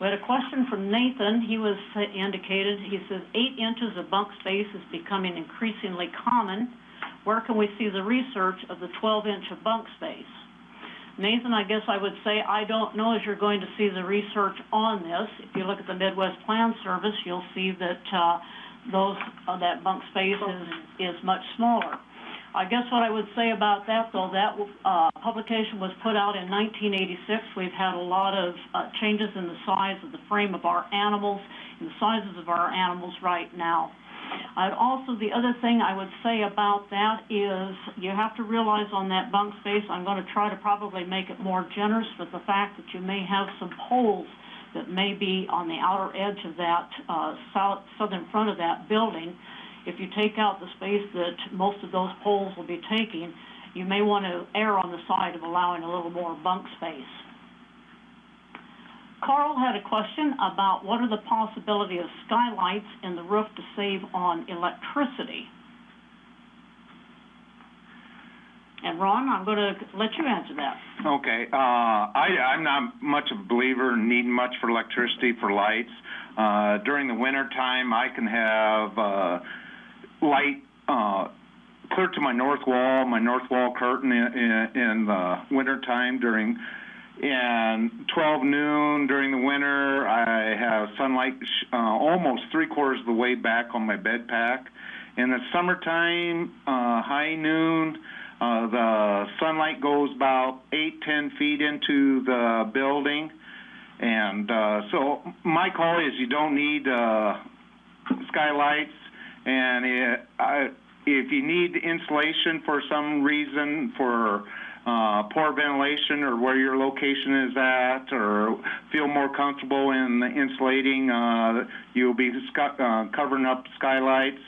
We had a question from Nathan. He was uh, indicated, he says, eight inches of bunk space is becoming increasingly common. Where can we see the research of the 12 inch of bunk space? Nathan, I guess I would say, I don't know as you're going to see the research on this. If you look at the Midwest Plan Service, you'll see that, uh, those, uh, that bunk space is, is much smaller. I guess what I would say about that, though, that, uh, publication was put out in nineteen eighty-six. We've had a lot of, uh, changes in the size of the frame of our animals, and the sizes of our animals right now. I'd also, the other thing I would say about that is, you have to realize on that bunk space, I'm gonna try to probably make it more generous with the fact that you may have some poles that may be on the outer edge of that, uh, south, southern front of that building. If you take out the space that most of those poles will be taking, you may wanna err on the side of allowing a little more bunk space. Carl had a question about what are the possibility of skylights in the roof to save on electricity? And Ron, I'm gonna let you answer that. Okay, uh, I, I'm not much of a believer in needing much for electricity for lights. Uh, during the winter time, I can have, uh, light, uh, clear to my north wall, my north wall curtain in, in, in the winter time during, and twelve noon during the winter, I have sunlight, uh, almost three quarters of the way back on my bed pack. In the summertime, uh, high noon, uh, the sunlight goes about eight, ten feet into the building. And, uh, so my call is you don't need, uh, skylights. And it, I, if you need insulation for some reason, for, uh, poor ventilation or where your location is at, or feel more comfortable in insulating, uh, you'll be uh, covering up skylights.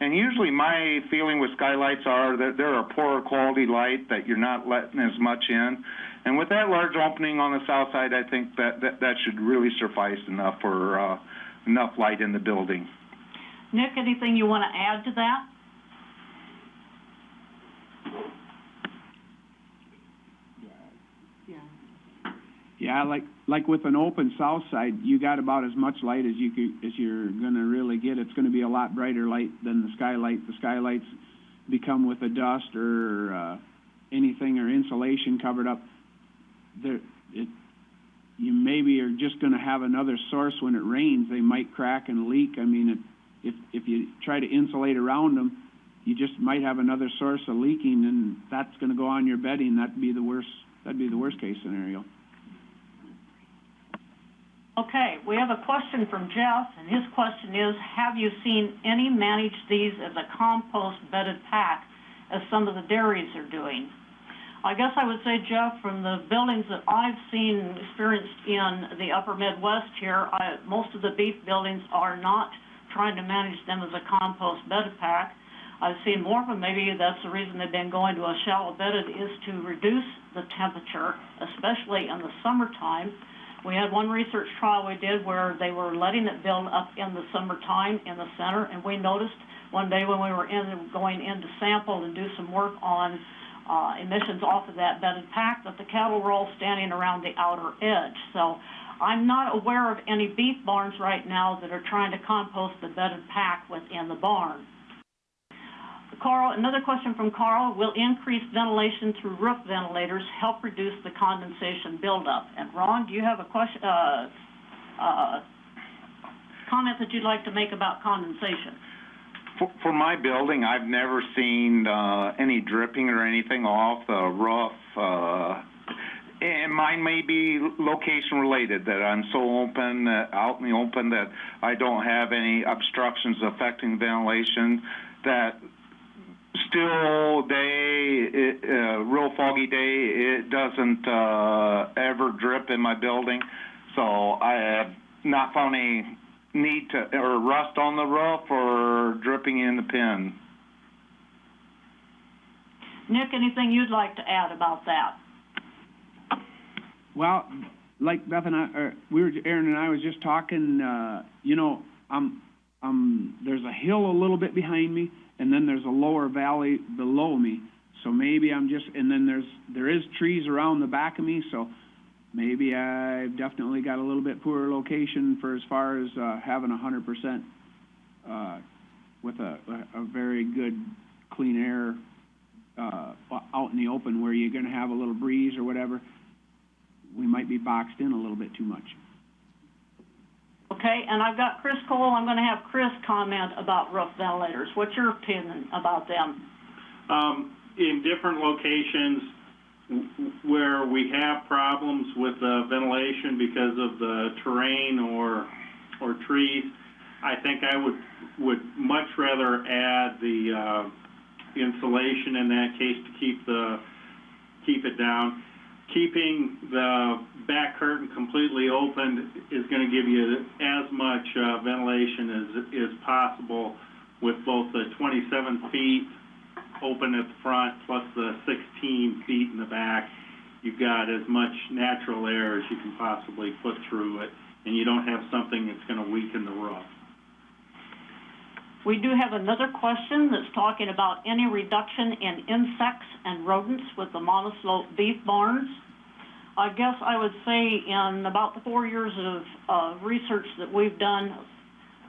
And usually my feeling with skylights are that they're a poorer quality light, that you're not letting as much in. And with that large opening on the south side, I think that, that, that should really suffice enough for, uh, enough light in the building. Nick, anything you wanna add to that? Yeah, like, like with an open south side, you got about as much light as you could, as you're gonna really get. It's gonna be a lot brighter light than the skylight. The skylights become with a dust or, uh, anything or insulation covered up. There, it, you maybe are just gonna have another source when it rains. They might crack and leak. I mean, it, if, if you try to insulate around them, you just might have another source of leaking and that's gonna go on your bedding. That'd be the worst, that'd be the worst case scenario. Okay, we have a question from Jeff, and his question is, have you seen any manage these as a compost bedded pack, as some of the dairies are doing? I guess I would say, Jeff, from the buildings that I've seen experienced in the upper Midwest here, I, most of the beef buildings are not trying to manage them as a compost bedded pack. I've seen more of them, maybe that's the reason they've been going to a shallow bedded, is to reduce the temperature, especially in the summertime. We had one research trial we did where they were letting it build up in the summertime in the center, and we noticed one day when we were in, going in to sample and do some work on, uh, emissions off of that bedded pack, that the cattle were all standing around the outer edge. So I'm not aware of any beef barns right now that are trying to compost the bedded pack within the barn. Carl, another question from Carl, will increased ventilation through roof ventilators help reduce the condensation buildup? And Ron, do you have a question, uh, uh, comment that you'd like to make about condensation? For, for my building, I've never seen, uh, any dripping or anything off the roof, uh, and mine may be location related, that I'm so open, uh, out in the open, that I don't have any obstructions affecting ventilation, that still day, it, uh, real foggy day, it doesn't, uh, ever drip in my building. So I have not found any need to, or rust on the roof or dripping in the pin. Nick, anything you'd like to add about that? Well, like Beth and I, or we were, Aaron and I was just talking, uh, you know, I'm, I'm, there's a hill a little bit behind me, and then there's a lower valley below me. So maybe I'm just, and then there's, there is trees around the back of me, so maybe I've definitely got a little bit poorer location for as far as, uh, having a hundred percent, uh, with a, a very good clean air, uh, out in the open where you're gonna have a little breeze or whatever. We might be boxed in a little bit too much. Okay, and I've got Chris Cole, I'm gonna have Chris comment about roof ventilators. What's your opinion about them? um, in different locations w- w- where we have problems with the ventilation because of the terrain or, or trees, I think I would, would much rather add the, uh, insulation in that case to keep the, keep it down. Keeping the back curtain completely open is gonna give you as much, uh, ventilation as, as possible with both the twenty-seven feet open at the front plus the sixteen feet in the back, you've got as much natural air as you can possibly put through it, and you don't have something that's gonna weaken the roof. We do have another question that's talking about any reduction in insects and rodents with the monoslope beef barns. I guess I would say in about the four years of, uh, research that we've done,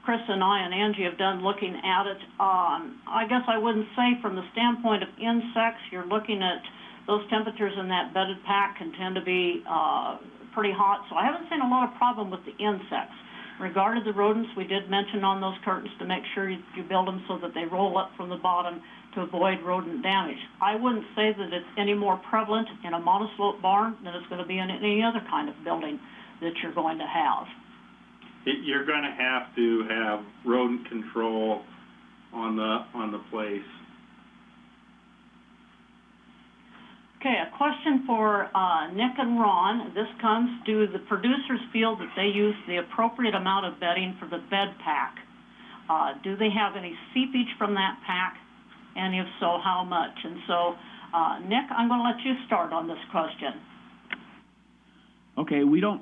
Chris and I and Angie have done looking at it, um, I guess I wouldn't say from the standpoint of insects, you're looking at those temperatures in that bedded pack can tend to be, uh, pretty hot, so I haven't seen a lot of problem with the insects. Regarding the rodents, we did mention on those curtains to make sure you, you build them so that they roll up from the bottom to avoid rodent damage. I wouldn't say that it's any more prevalent in a monoslope barn than it's gonna be in any other kind of building that you're going to have. It, you're gonna have to have rodent control on the, on the place. Okay, a question for, uh, Nick and Ron. This comes, do the producers feel that they use the appropriate amount of bedding for the bed pack? Uh, do they have any seepage from that pack? And if so, how much? And so, uh, Nick, I'm gonna let you start on this question. Okay, we don't,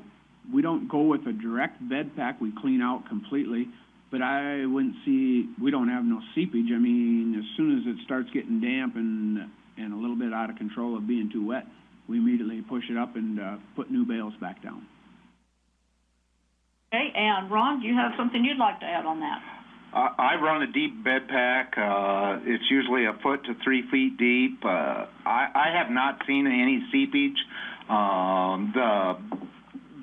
we don't go with a direct bed pack, we clean out completely, but I wouldn't see, we don't have no seepage, I mean, as soon as it starts getting damp and, and a little bit out of control of being too wet, we immediately push it up and, uh, put new bales back down. Okay, and Ron, do you have something you'd like to add on that? I, I run a deep bed pack, uh, it's usually a foot to three feet deep, uh, I, I have not seen any seepage. Um, the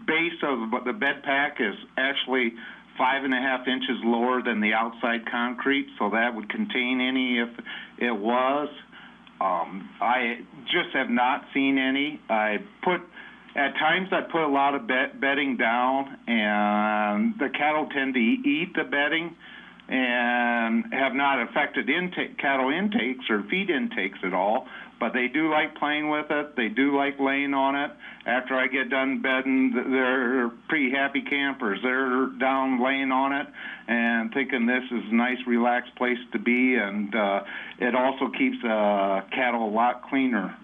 base of the bed pack is actually five and a half inches lower than the outside concrete, so that would contain any if it was. Um, I just have not seen any. I put, at times I put a lot of bed, bedding down and the cattle tend to eat the bedding and have not affected intake, cattle intakes or feed intakes at all. But they do like playing with it. They do like laying on it. After I get done bedding, they're pretty happy campers. They're down laying on it and thinking this is a nice, relaxed place to be. And uh, it also keeps uh, cattle a lot cleaner.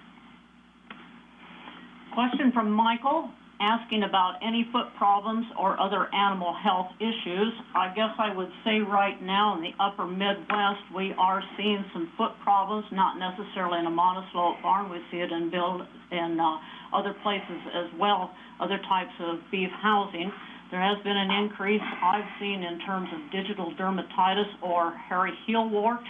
Question from Michael, asking about any foot problems or other animal health issues. I guess I would say right now in the upper Midwest, we are seeing some foot problems, not necessarily in a monoslope barn. We see it in build, in, uh, other places as well, other types of beef housing. There has been an increase I've seen in terms of digital dermatitis or hairy heel wart.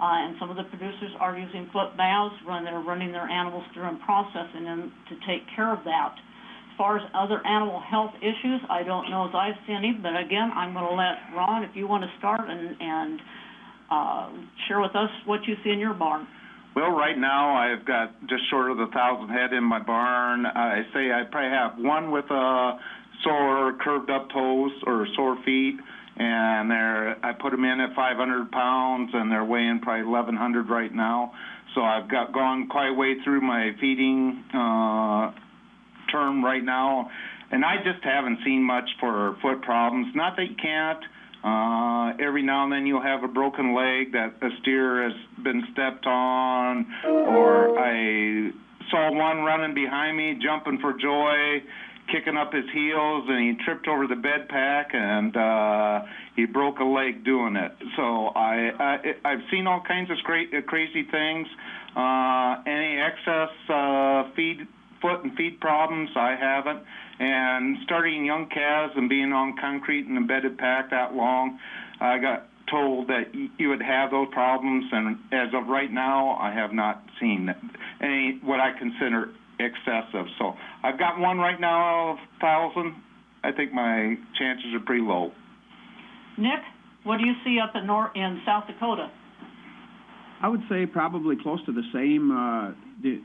Uh, and some of the producers are using foot baths when they're running their animals through and processing them to take care of that. Far as other animal health issues, I don't know if I've seen any, but again, I'm gonna let Ron, if you wanna start and, and, uh, share with us what you see in your barn. Well, right now I've got just short of a thousand head in my barn. I say I probably have one with a sore curved up toes or sore feet, and they're I put them in at 500 pounds, and they're weighing probably 1100 right now. So I've got gone quite way through my feeding uh, term right now, and I just haven't seen much for foot problems. Not that you can't. Uh, every now and then you'll have a broken leg that a steer has been stepped on, or I saw one running behind me, jumping for joy, kicking up his heels, and he tripped over the bed pack and uh, he broke a leg doing it. So I, I I've seen all kinds of cra- crazy things. Uh, any excess uh, feed foot and feet problems, I haven't. And starting young calves and being on concrete and embedded pack that long, I got told that you would have those problems, and as of right now, I have not seen any, what I consider excessive. So I've got one right now of thousand. I think my chances are pretty low. Nick, what do you see up in Nor, in South Dakota? I would say probably close to the same, uh, the,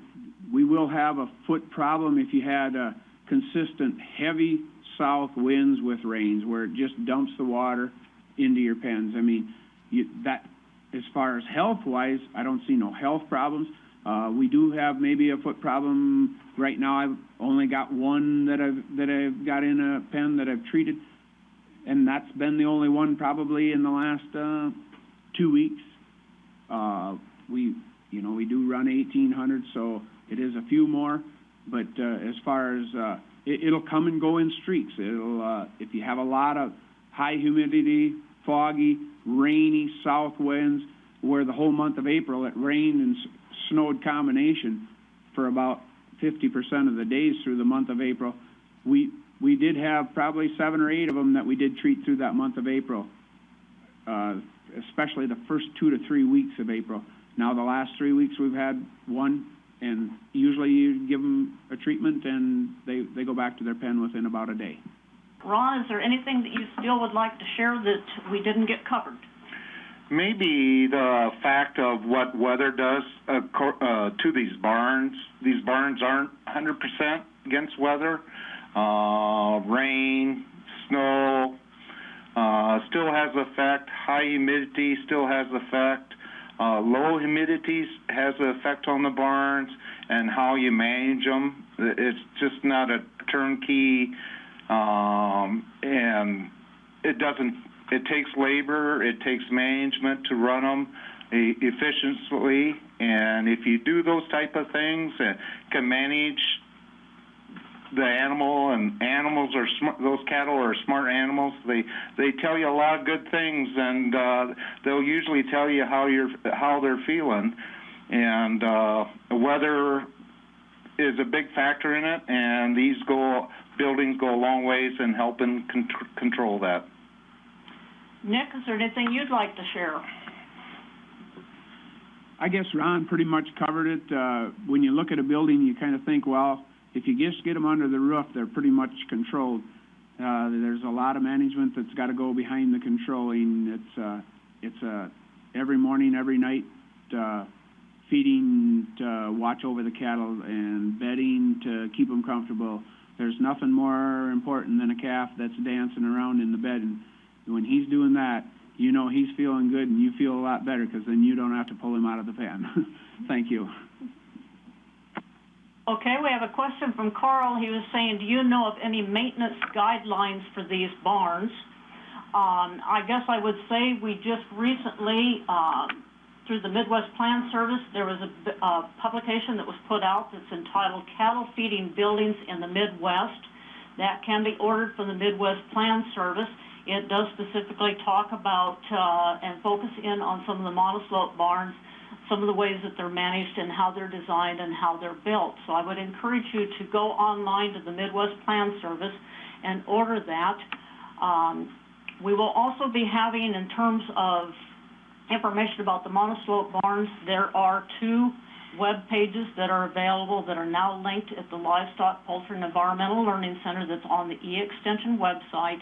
we will have a foot problem if you had, uh, consistent heavy south winds with rains, where it just dumps the water into your pens. I mean, you, that, as far as health-wise, I don't see no health problems. Uh, we do have maybe a foot problem, right now, I've only got one that I've, that I've got in a pen that I've treated, and that's been the only one probably in the last, uh, two weeks. Uh, we, you know, we do run eighteen hundred, so it is a few more, but, uh, as far as, uh, it, it'll come and go in streaks. It'll, uh, if you have a lot of high humidity, foggy, rainy south winds, where the whole month of April, it rained and snowed combination for about fifty percent of the days through the month of April. We, we did have probably seven or eight of them that we did treat through that month of April uh, especially the first two to three weeks of April. Now, the last three weeks, we've had one, and usually you give them a treatment, and they, they go back to their pen within about a day. Ron, is there anything that you still would like to share that we didn't get covered? Maybe the fact of what weather does uh, uh, to these barns. These barns aren't 100% against weather. Uh, rain, snow, uh, still has effect. High humidity still has effect. Uh, low humidity has an effect on the barns and how you manage them. It's just not a turnkey, um, and it doesn't. It takes labor, it takes management to run them efficiently, and if you do those type of things and can manage the animal and animals are smart those cattle are smart animals they they tell you a lot of good things and uh they'll usually tell you how you're how they're feeling and uh weather is a big factor in it and these go buildings go a long ways in helping con- control that Nick, is there anything you'd like to share? I guess Ron pretty much covered it. Uh, when you look at a building, you kind of think, well, if you just get them under the roof, they're pretty much controlled. Uh, there's a lot of management that's got to go behind the controlling. It's, uh, it's, uh, every morning, every night, uh, feeding to watch over the cattle and bedding to keep them comfortable. There's nothing more important than a calf that's dancing around in the bed. And when he's doing that, you know he's feeling good and you feel a lot better because then you don't have to pull him out of the pen. Thank you. Okay, we have a question from Carl. He was saying, do you know of any maintenance guidelines for these barns? Um, I guess I would say we just recently, um, through the Midwest Plan Service, there was a publication that was put out that's entitled Cattle Feeding Buildings in the Midwest. That can be ordered from the Midwest Plan Service. It does specifically talk about, uh, and focus in on some of the monoslope barns, some of the ways that they're managed and how they're designed and how they're built. So I would encourage you to go online to the Midwest Plan Service and order that. Um, we will also be having, in terms of information about the monoslope barns, there are two web pages that are available that are now linked at the Livestock, Poultry, and Environmental Learning Center that's on the E-Extension website.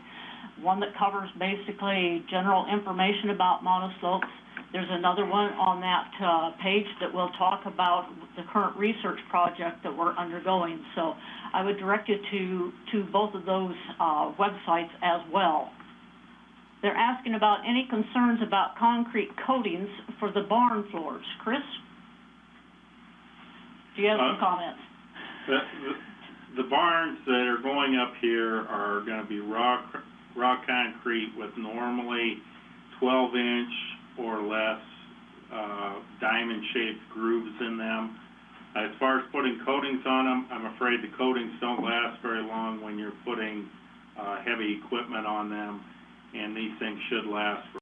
One that covers basically general information about monoslopes. There's another one on that, uh, page that will talk about the current research project that we're undergoing. So I would direct you to, to both of those, uh, websites as well. They're asking about any concerns about concrete coatings for the barn floors. Chris? Do you have some Uh, comments? The, the, the barns that are going up here are gonna be raw, raw concrete with normally twelve inch or less, uh, diamond shaped grooves in them. As far as putting coatings on them, I'm afraid the coatings don't last very long when you're putting, uh, heavy equipment on them, and these things should last for